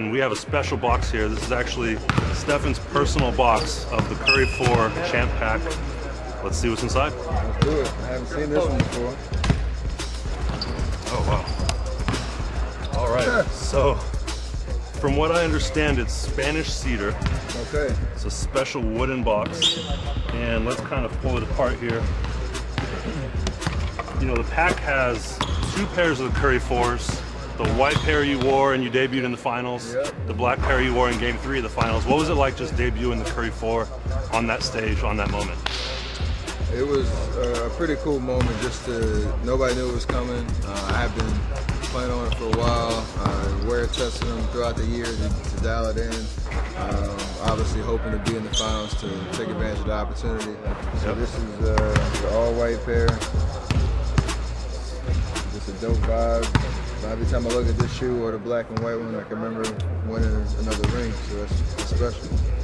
And we have a special box here. This is actually Stephen's personal box of the Curry 4 Champ Pack. Let's see what's inside. Let's do it. I haven't seen this one before. Oh, wow. All right. so, from what I understand, it's Spanish cedar. Okay. It's a special wooden box. And let's kind of pull it apart here. You know, the pack has two pairs of the Curry 4s. The white pair you wore and you debuted in the finals. Yep. The black pair you wore in game three of the finals. What was it like just debuting the Curry 4 on that stage, on that moment? It was uh, a pretty cool moment just to, nobody knew it was coming. Uh, I have been playing on it for a while, uh, wear testing them throughout the year to, to dial it in. Um, obviously hoping to be in the finals to take advantage of the opportunity. So Yep. this is uh, the all white pair. Just a dope vibe. Every time I look at this shoe or the black and white one, I can remember winning another ring, so that's, that's special.